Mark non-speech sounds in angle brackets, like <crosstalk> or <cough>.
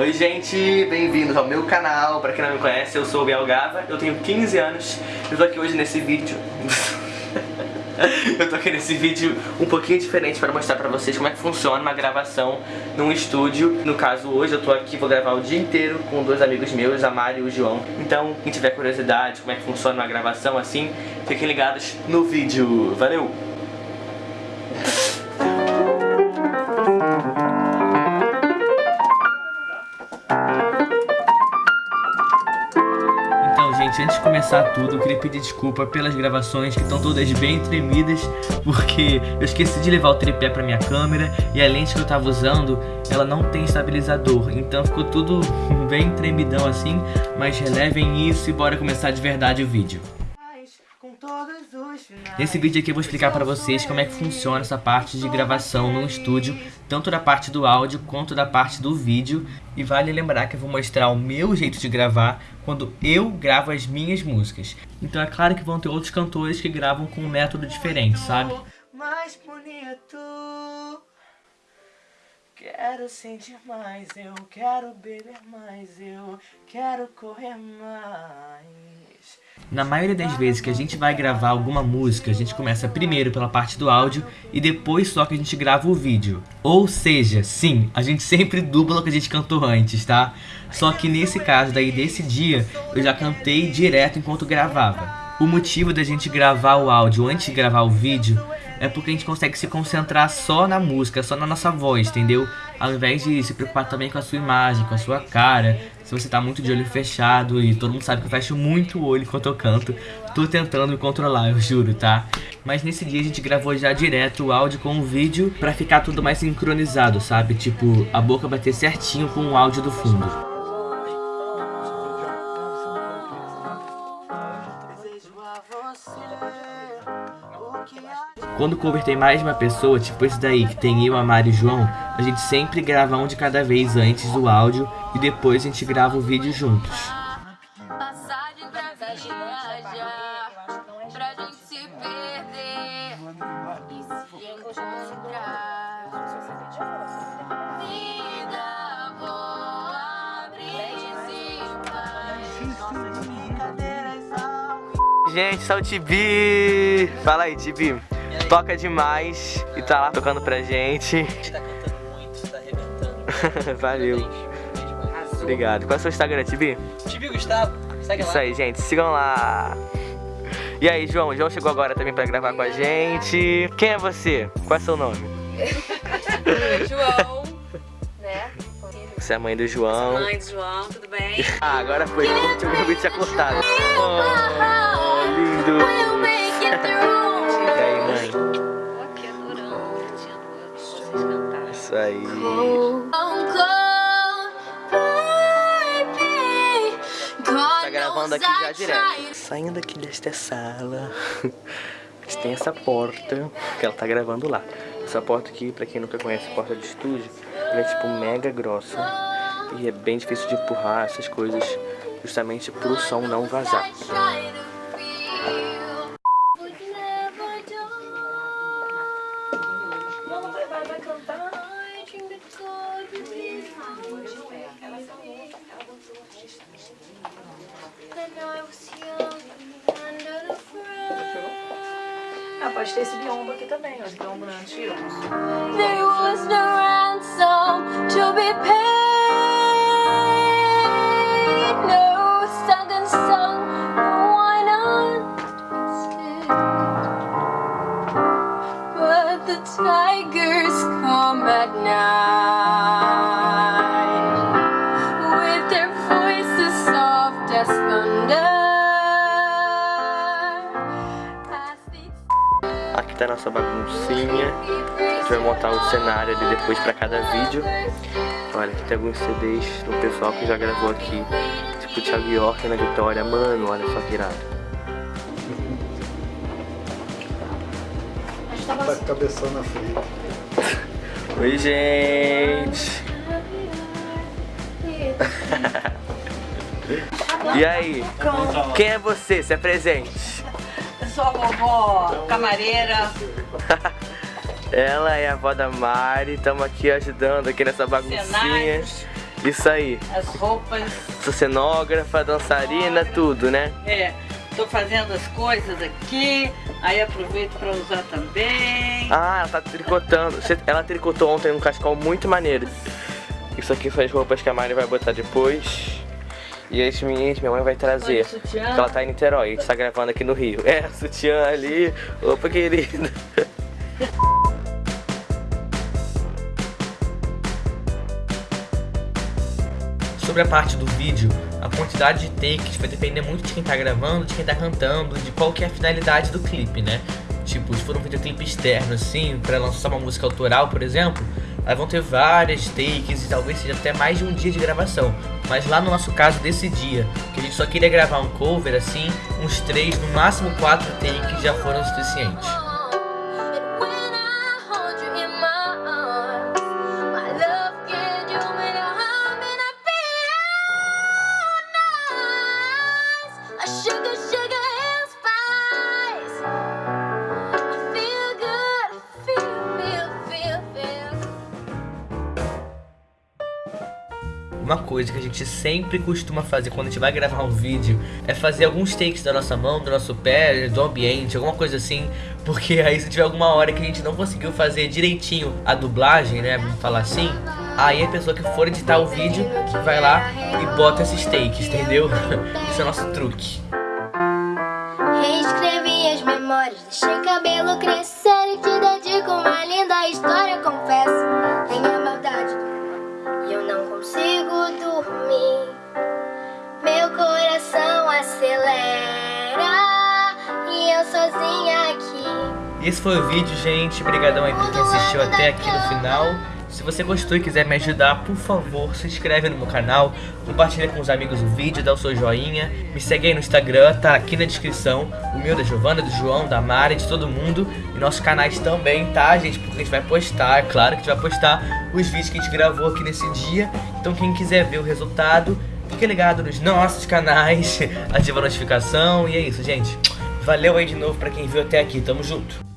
Oi gente, bem-vindos ao meu canal. Pra quem não me conhece, eu sou o Biel Gava, eu tenho 15 anos Eu tô aqui hoje nesse vídeo. <laughs> Eu tô aqui nesse vídeo um pouquinho diferente para mostrar pra vocês como é que funciona uma gravação num estúdio. No caso, hoje eu tô aqui, vou gravar o dia inteiro com dois amigos meus, a Mari e o João. Então, quem tiver curiosidade como é que funciona uma gravação assim, fiquem ligados no vídeo. Valeu! Gente, antes de começar tudo, eu queria pedir desculpa pelas gravações que estão todas bem tremidas, porque eu esqueci de levar o tripé pra minha câmera e a lente que eu tava usando, ela não tem estabilizador, então ficou tudo <laughs> bem tremidão assim, mas relevem isso e bora começar de verdade o vídeo. Nesse vídeo aqui eu vou explicar para vocês como é que funciona essa parte de gravação no estúdio, tanto da parte do áudio quanto da parte do vídeo. E vale lembrar que eu vou mostrar o meu jeito de gravar quando eu gravo as minhas músicas. Então é claro que vão ter outros cantores que gravam com um método diferente, sabe? Mais bonito Quero sentir mais, eu quero beber mais, eu quero correr mais. Na maioria das vezes que a gente vai gravar alguma música, a gente começa primeiro pela parte do áudio e depois só que a gente grava o vídeo. Ou seja, sim, a gente sempre dubla o que a gente cantou antes, tá? Só que nesse caso daí, desse dia, eu já cantei direto enquanto gravava. O motivo da gente gravar o áudio antes de gravar o vídeo é porque a gente consegue se concentrar só na música, só na nossa voz, entendeu? Ao invés de se preocupar também com a sua imagem, com a sua cara. Se você tá muito de olho fechado e todo mundo sabe que eu fecho muito o olho enquanto eu canto, tô tentando me controlar, eu juro, tá? Mas nesse dia a gente gravou já direto o áudio com o vídeo pra ficar tudo mais sincronizado, sabe? Tipo, a boca bater certinho com o áudio do fundo. Quando converter mais uma pessoa, tipo esse daí, que tem eu, a Mari e o João, a gente sempre grava um de cada vez antes do áudio e depois a gente grava o vídeo juntos. Gente, só o Tibi! Fala aí, Tibi toca demais e tá lá tocando pra gente. Tá cantando muito, tá arrebentando. <laughs> Valeu. Obrigado. Qual é o seu Instagram, Tibi? Tibi Gustavo. Segue Isso lá. aí, gente. Sigam lá. E aí, João? João chegou agora também pra gravar com a gente. Quem é você? Qual é seu nome? <laughs> João, né? Você é a mãe do João. Mãe do João, tudo bem? Ah, agora foi. O vídeo tinha cortado. Oh, lindo. Isso aí. Tá gravando aqui já direto. Saindo aqui desta sala, a <laughs> gente tem essa porta que ela tá gravando lá. Essa porta aqui, pra quem nunca conhece porta de estúdio, ela é tipo mega grossa. E é bem difícil de empurrar essas coisas justamente pro som não vazar. Ah, pode ter esse biombo aqui também, esse biombo não é tá a nossa baguncinha. A gente vai montar um cenário ali depois pra cada vídeo. Olha, aqui tem alguns CDs do pessoal que já gravou aqui. Tipo Thiago York na Vitória. Mano, olha só que irado. Tá cabeção na frente. <laughs> Oi, gente! <laughs> e aí? Quem é você? Se apresente sou a vovó camareira. <laughs> Ela é a avó da Mari, estamos aqui ajudando aqui nessa baguncinha. Isso aí. as roupas. Sou cenógrafa, dançarina, tudo, né? É, tô fazendo as coisas aqui, aí aproveito pra usar também. Ah, ela tá tricotando. Ela tricotou ontem um cascal muito maneiro. Isso aqui são as roupas que a Mari vai botar depois. E as minhas, minha mãe vai trazer. Olha o sutiã. Porque ela tá em Niterói, a gente tá gravando aqui no Rio. É, sutiã ali. Opa, querida. <laughs> Sobre a parte do vídeo, a quantidade de takes vai depender muito de quem tá gravando, de quem tá cantando, de qual que é a finalidade do clipe, né? Tipo, se for um videoclipe externo, assim, pra lançar uma música autoral, por exemplo, aí vão ter várias takes e talvez seja até mais de um dia de gravação. Mas lá no nosso caso, desse dia, que a gente só queria gravar um cover, assim, uns três, no máximo quatro takes já foram suficientes. I hold Uma coisa que a gente sempre costuma fazer quando a gente vai gravar um vídeo é fazer alguns takes da nossa mão, do nosso pé, do ambiente, alguma coisa assim, porque aí se tiver alguma hora que a gente não conseguiu fazer direitinho a dublagem, né, vamos falar assim, aí a pessoa que for editar o vídeo vai lá e bota esses takes, entendeu? <laughs> Esse é o nosso truque. Reescrevi as memórias, deixei cabelo crescer e te dedico uma linda história, confesso. Esse foi o vídeo, gente. Obrigadão aí por quem assistiu até aqui no final. Se você gostou e quiser me ajudar, por favor, se inscreve no meu canal, compartilha com os amigos o vídeo, dá o seu joinha, me segue aí no Instagram, tá aqui na descrição, o meu da Giovana, do João, da Mari, de todo mundo, e nossos canais também, tá, gente? Porque a gente vai postar, é claro que a gente vai postar os vídeos que a gente gravou aqui nesse dia, então quem quiser ver o resultado, fique ligado nos nossos canais, <laughs> ativa a notificação, e é isso, gente. Valeu aí de novo pra quem viu até aqui, tamo junto!